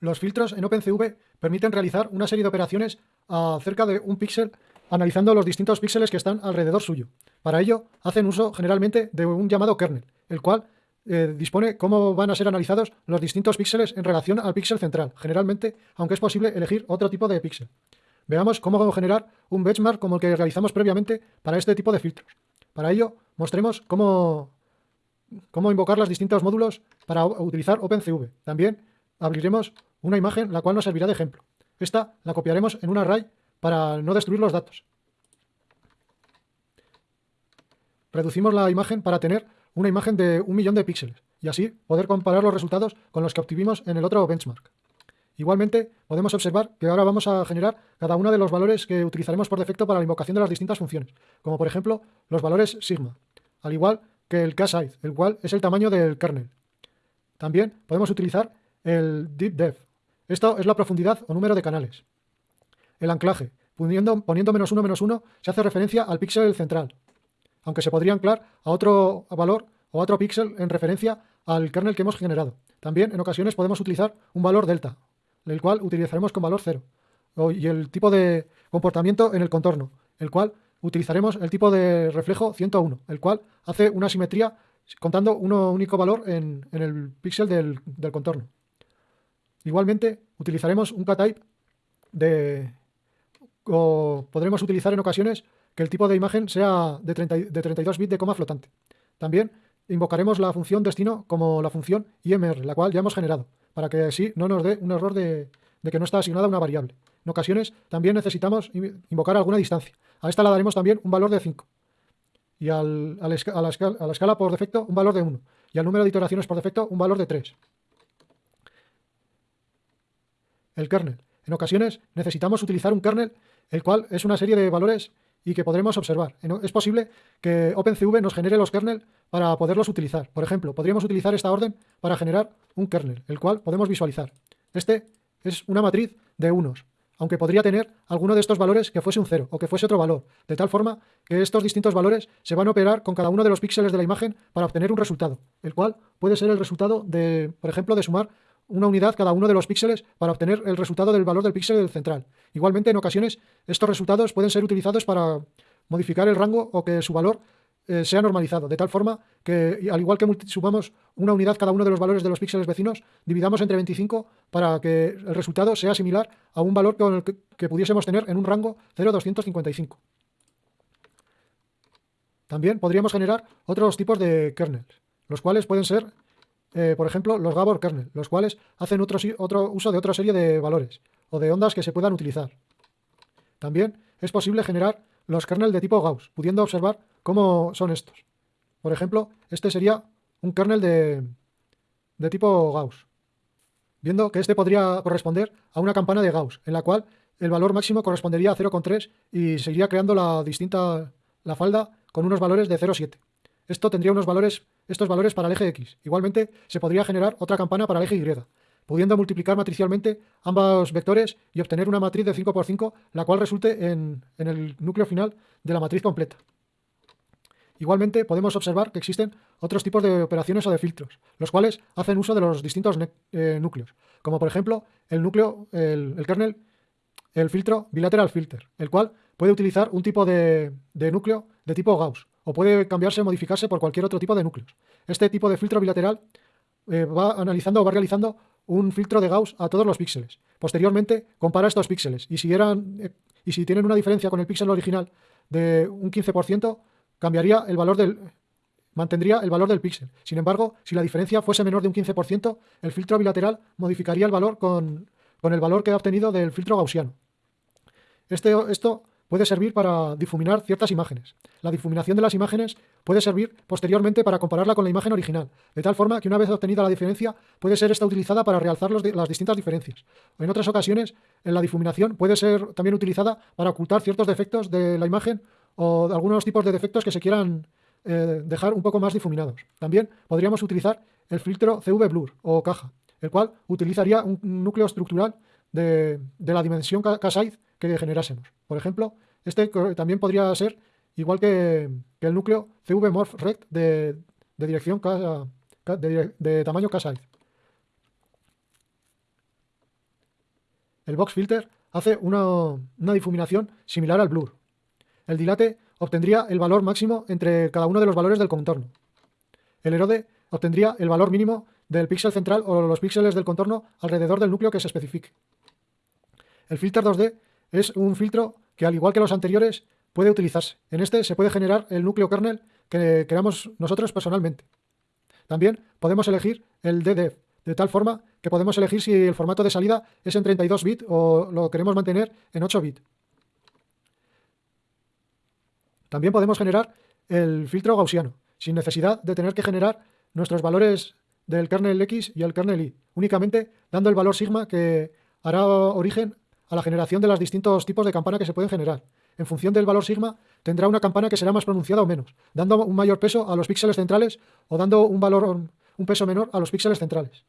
Los filtros en OpenCV permiten realizar una serie de operaciones acerca de un píxel analizando los distintos píxeles que están alrededor suyo. Para ello, hacen uso generalmente de un llamado kernel, el cual eh, dispone cómo van a ser analizados los distintos píxeles en relación al píxel central, generalmente, aunque es posible elegir otro tipo de píxel. Veamos cómo generar un benchmark como el que realizamos previamente para este tipo de filtros. Para ello, mostremos cómo, cómo invocar los distintos módulos para utilizar OpenCV. También abriremos una imagen la cual nos servirá de ejemplo. Esta la copiaremos en un array para no destruir los datos. Reducimos la imagen para tener una imagen de un millón de píxeles y así poder comparar los resultados con los que obtuvimos en el otro benchmark. Igualmente, podemos observar que ahora vamos a generar cada uno de los valores que utilizaremos por defecto para la invocación de las distintas funciones, como por ejemplo los valores sigma, al igual que el k-size, el cual es el tamaño del kernel. También podemos utilizar el deep depth. Esto es la profundidad o número de canales. El anclaje. Poniendo, menos uno menos uno se hace referencia al píxel central, aunque se podría anclar a otro valor o a otro píxel en referencia al kernel que hemos generado. También en ocasiones podemos utilizar un valor delta, el cual utilizaremos con valor 0. Y el tipo de comportamiento en el contorno, el cual utilizaremos el tipo de reflejo 101, el cual hace una simetría contando un único valor en, el píxel del contorno. Igualmente, utilizaremos un k-type de, o podremos utilizar en ocasiones que el tipo de imagen sea de, 32 bits de coma flotante. También invocaremos la función destino como la función IMR, la cual ya hemos generado, para que así no nos dé un error de, que no está asignada una variable. En ocasiones también necesitamos invocar alguna distancia. A esta la daremos también un valor de 5. Y a, la escala, a la escala por defecto un valor de 1. Y al número de iteraciones por defecto un valor de 3. El kernel. En ocasiones necesitamos utilizar un kernel el cual es una serie de valores y que podremos observar. Es posible que OpenCV nos genere los kernel para poderlos utilizar. Por ejemplo, podríamos utilizar esta orden para generar un kernel, el cual podemos visualizar. Este es una matriz de unos, aunque podría tener alguno de estos valores que fuese un cero o que fuese otro valor, de tal forma que estos distintos valores se van a operar con cada uno de los píxeles de la imagen para obtener un resultado, el cual puede ser el resultado de, por ejemplo, de sumar una unidad cada uno de los píxeles para obtener el resultado del valor del píxel central. Igualmente, en ocasiones, estos resultados pueden ser utilizados para modificar el rango o que su valor eh, sea normalizado, de tal forma que, al igual que sumamos una unidad cada uno de los valores de los píxeles vecinos, dividamos entre 25 para que el resultado sea similar a un valor que, que pudiésemos tener en un rango 0,255. También podríamos generar otros tipos de kernels, los cuales pueden ser eh, por ejemplo, los Gabor kernel, los cuales hacen otro, otro uso de otra serie de valores o de ondas que se puedan utilizar. También es posible generar los kernel de tipo Gauss, pudiendo observar cómo son estos. Por ejemplo, este sería un kernel de, de tipo Gauss, viendo que este podría corresponder a una campana de Gauss, en la cual el valor máximo correspondería a 0,3 y seguiría creando la distinta la falda con unos valores de 0,7. Esto tendría unos valores, estos valores para el eje X. Igualmente, se podría generar otra campana para el eje Y, pudiendo multiplicar matricialmente ambos vectores y obtener una matriz de 5 por 5, la cual resulte en, el núcleo final de la matriz completa. Igualmente, podemos observar que existen otros tipos de operaciones o de filtros, los cuales hacen uso de los distintos eh, núcleos, como por ejemplo el núcleo, el, kernel, el filtro bilateral filter, el cual puede utilizar un tipo de núcleo de tipo Gauss, o puede cambiarse o modificarse por cualquier otro tipo de núcleos. Este tipo de filtro bilateral eh, va analizando o va realizando un filtro de Gauss a todos los píxeles. Posteriormente compara estos píxeles y si, eran, eh, y si tienen una diferencia con el píxel original de un 15%, cambiaría el valor del, mantendría el valor del píxel. Sin embargo, si la diferencia fuese menor de un 15%, el filtro bilateral modificaría el valor con, con el valor que ha obtenido del filtro gaussiano. Este, esto puede servir para difuminar ciertas imágenes. La difuminación de las imágenes puede servir posteriormente para compararla con la imagen original, de tal forma que una vez obtenida la diferencia puede ser esta utilizada para realzar las distintas diferencias. En otras ocasiones, en la difuminación puede ser también utilizada para ocultar ciertos defectos de la imagen o de algunos tipos de defectos que se quieran eh, dejar un poco más difuminados. También podríamos utilizar el filtro CV Blur o caja, el cual utilizaría un núcleo estructural de, la dimensión k-size que generásemos. Por ejemplo, este también podría ser igual que, el núcleo CVMorphRect de, de dirección de, tamaño k el box filter hace una, una difuminación similar al blur. El dilate obtendría el valor máximo entre cada uno de los valores del contorno. El erode obtendría el valor mínimo del píxel central o los píxeles del contorno alrededor del núcleo que se especifique. El filter 2D es un filtro que, al igual que los anteriores, puede utilizarse. En este se puede generar el núcleo kernel que creamos nosotros personalmente. También podemos elegir el DDF, de tal forma que podemos elegir si el formato de salida es en 32 bits o lo queremos mantener en 8 bits. También podemos generar el filtro gaussiano, sin necesidad de tener que generar nuestros valores del kernel X y el kernel Y, únicamente dando el valor sigma que hará origen a la generación de los distintos tipos de campana que se pueden generar. En función del valor sigma, tendrá una campana que será más pronunciada o menos, dando un mayor peso a los píxeles centrales o dando un valor un peso menor a los píxeles centrales.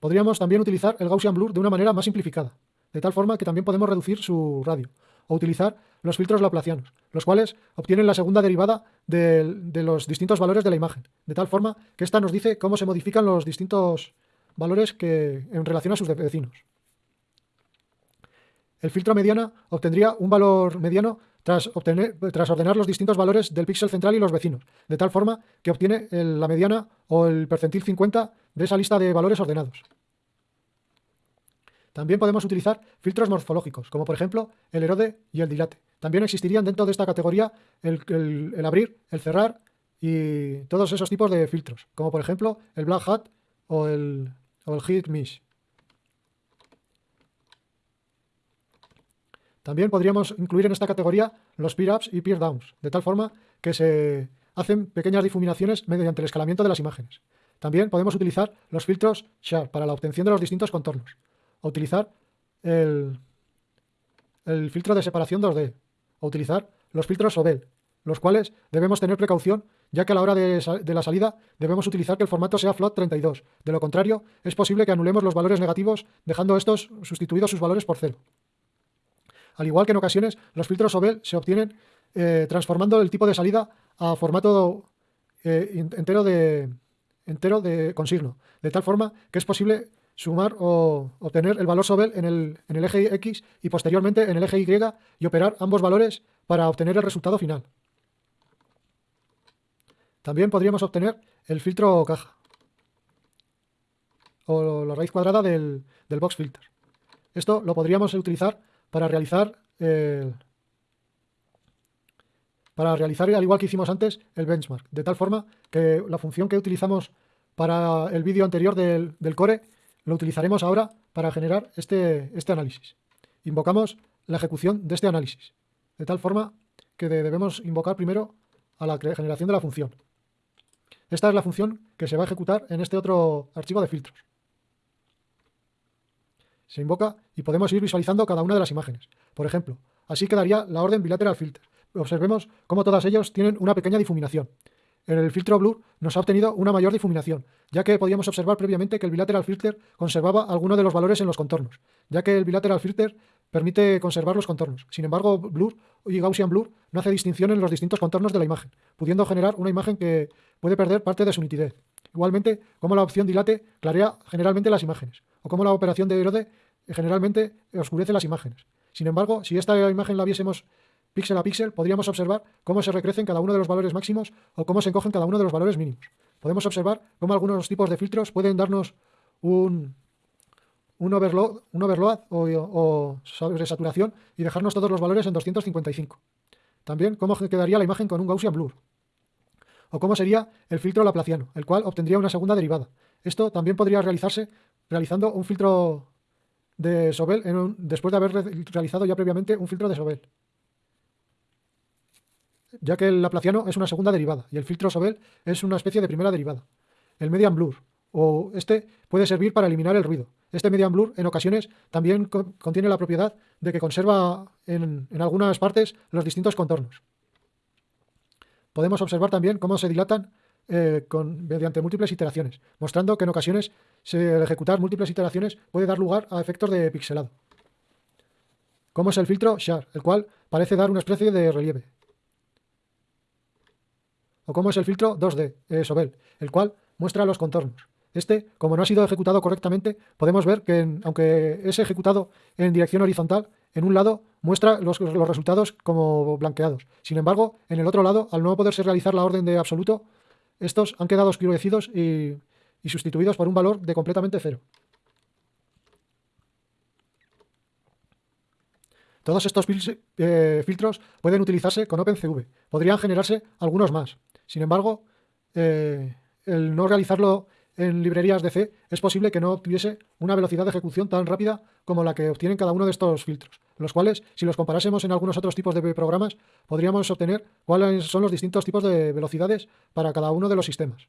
Podríamos también utilizar el Gaussian Blur de una manera más simplificada, de tal forma que también podemos reducir su radio, o utilizar los filtros laplacianos, los cuales obtienen la segunda derivada de, los distintos valores de la imagen, de tal forma que ésta nos dice cómo se modifican los distintos valores que, en relación a sus vecinos. El filtro mediana obtendría un valor mediano tras, obtener, tras ordenar los distintos valores del píxel central y los vecinos, de tal forma que obtiene la mediana o el percentil 50 de esa lista de valores ordenados. También podemos utilizar filtros morfológicos, como por ejemplo el erode y el dilate. También existirían dentro de esta categoría el, abrir, el cerrar y todos esos tipos de filtros, como por ejemplo el black hat o el, o el hit mesh. También podríamos incluir en esta categoría los peer-ups y peer-downs, de tal forma que se hacen pequeñas difuminaciones mediante el escalamiento de las imágenes. También podemos utilizar los filtros Sharp para la obtención de los distintos contornos, o utilizar el, filtro de separación 2D, o utilizar los filtros Sobel, los cuales debemos tener precaución ya que a la hora de, la salida debemos utilizar que el formato sea float 32. De lo contrario, es posible que anulemos los valores negativos dejando estos sustituidos sus valores por cero. Al igual que en ocasiones, los filtros Sobel se obtienen eh, transformando el tipo de salida a formato eh, entero, de, entero de consigno, de tal forma que es posible sumar o obtener el valor Sobel en el, en el eje X y posteriormente en el eje Y y operar ambos valores para obtener el resultado final. También podríamos obtener el filtro caja o la raíz cuadrada del, del box filter. Esto lo podríamos utilizar para realizar para realizar, al igual que hicimos antes, el benchmark, de tal forma que la función que utilizamos para el vídeo anterior del, core lo utilizaremos ahora para generar este, este análisis. Invocamos la ejecución de este análisis, de tal forma que debemos invocar primero a la generación de la función. Esta es la función que se va a ejecutar en este otro archivo de filtros se invoca y podemos ir visualizando cada una de las imágenes. Por ejemplo, así quedaría la orden bilateral filter. Observemos cómo todas ellas tienen una pequeña difuminación. En el filtro blur nos ha obtenido una mayor difuminación, ya que podíamos observar previamente que el bilateral filter conservaba alguno de los valores en los contornos, ya que el bilateral filter permite conservar los contornos. Sin embargo, Blur y Gaussian Blur no hace distinción en los distintos contornos de la imagen, pudiendo generar una imagen que puede perder parte de su nitidez. Igualmente, como la opción dilate clarea generalmente las imágenes, o como la operación de erode generalmente oscurece las imágenes. Sin embargo, si esta imagen la viésemos píxel a píxel, podríamos observar cómo se recrecen cada uno de los valores máximos o cómo se encogen cada uno de los valores mínimos. Podemos observar cómo algunos tipos de filtros pueden darnos un, un overload, un overload o, o sobresaturación y dejarnos todos los valores en 255. También cómo quedaría la imagen con un Gaussian blur. O cómo sería el filtro laplaciano, el cual obtendría una segunda derivada. Esto también podría realizarse realizando un filtro de Sobel después de haber realizado ya previamente un filtro de Sobel. Ya que el laplaciano es una segunda derivada y el filtro Sobel es una especie de primera derivada. El median blur, o este puede servir para eliminar el ruido. Este median blur en ocasiones también contiene la propiedad de que conserva en, algunas partes los distintos contornos. Podemos observar también cómo se dilatan eh, con, mediante múltiples iteraciones, mostrando que en ocasiones ejecutar múltiples iteraciones puede dar lugar a efectos de pixelado. Como es el filtro Shar, el cual parece dar una especie de relieve. O como es el filtro 2D, eh, Sobel, el cual muestra los contornos. Este, como no ha sido ejecutado correctamente, podemos ver que aunque es ejecutado en dirección horizontal, en un lado muestra los, resultados como blanqueados. Sin embargo, en el otro lado, al no poderse realizar la orden de absoluto, estos han quedado oscurecidos y, y sustituidos por un valor de completamente cero. Todos estos eh, filtros pueden utilizarse con OpenCV. Podrían generarse algunos más. Sin embargo, eh, el no realizarlo en librerías de C es posible que no tuviese una velocidad de ejecución tan rápida como la que obtienen cada uno de estos filtros, los cuales, si los comparásemos en algunos otros tipos de programas, podríamos obtener cuáles son los distintos tipos de velocidades para cada uno de los sistemas.